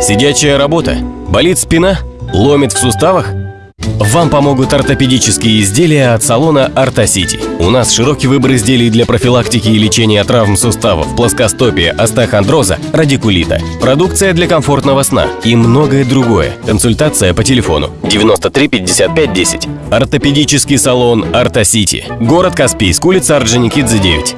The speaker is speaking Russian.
Сидячая работа? Болит спина? Ломит в суставах? Вам помогут ортопедические изделия от салона Ортосити. У нас широкий выбор изделий для профилактики и лечения травм суставов, плоскостопия, остеохондроза, радикулита. Продукция для комфортного сна и многое другое. Консультация по телефону 93 55 10. Ортопедический салон Ортосити. Город Каспийск, улица Орджоникидзе 9.